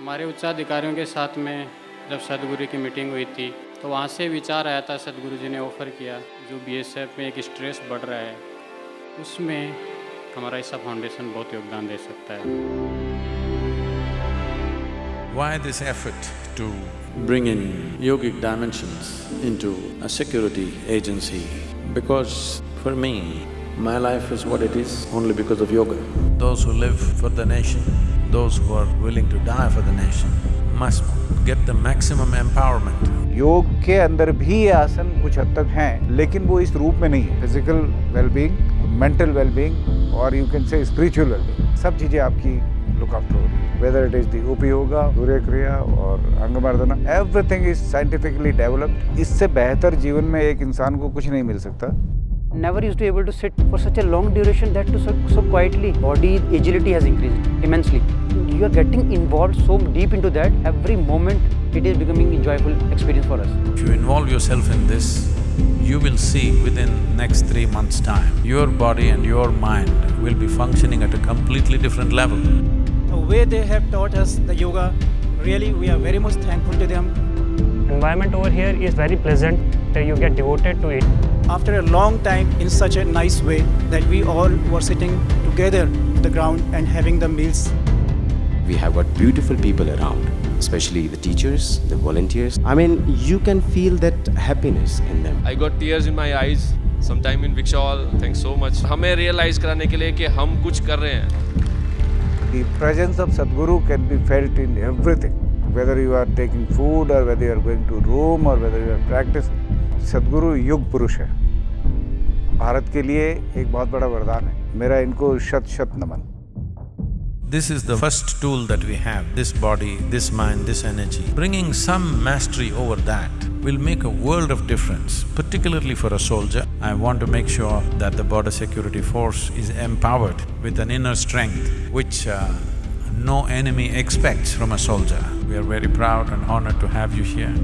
हमारे उच्चाधिकारियों के साथ में जब सदगुरु की मीटिंग हुई थी तो वहाँ से विचार आया था सदगुरु जी ने ऑफ़र किया जो बीएसएफ में एक स्ट्रेस बढ़ रहा है उसमें हमारा ऐसा फाउंडेशन बहुत योगदान दे सकता है Why this effort to bring in yogic dimensions into a security agency? Because for me, my life is what it is only because of yoga. Those who live for the nation, those who are willing to die for the nation, must get the maximum empowerment. योग के अंदर भी आसन कुछ हद तक हैं लेकिन वो इस रूप में नहीं है। फ़िज़िकल वेलबींग मेंटल वेलबींग और you can say spiritual wellbeing सब चीज़ें आपकी लुक आफ्टर हो रही है। Whether it is the Upa yoga Surya Kriya और Angamardana everything is scientifically developed इससे बेहतर जीवन में एक इंसान को कुछ नहीं मिल सकता। Never used to be able to sit for such a long duration that to so, so quietly body agility has increased immensely you are getting involved so deep into that every moment it is becoming enjoyable experience for us If you involve yourself in this, you will see within next three months' time, your body and your mind will be functioning at a completely different level. The way they have taught us the yoga, really we are very much thankful to them. environment over here is very pleasant you get devoted to it After a long time in such a nice way that we all were sitting together on the ground and having the meals. We have got beautiful people around, especially the teachers, the volunteers. I mean, you can feel that happiness in them. I got tears in my eyes sometime in Vikshal. Thanks so much. हमें realize कराने के लिए कि हम कुछ कर रहे हैं The presence of Sadhguru can be felt in everything, whether you are taking food or whether you are going to room or whether you are practicing. सदगुरु युग पुरुष है भारत के लिए एक बहुत बड़ा वरदान है मेरा इनको शत शत नमन This is the first tool that we have, this body, this mind, this energy. Bringing some mastery over that will make a world of difference, particularly for a soldier. I want to make sure that the border security force is empowered with an inner strength which uh, no enemy expects from a soldier. We are very proud and honored to have you here.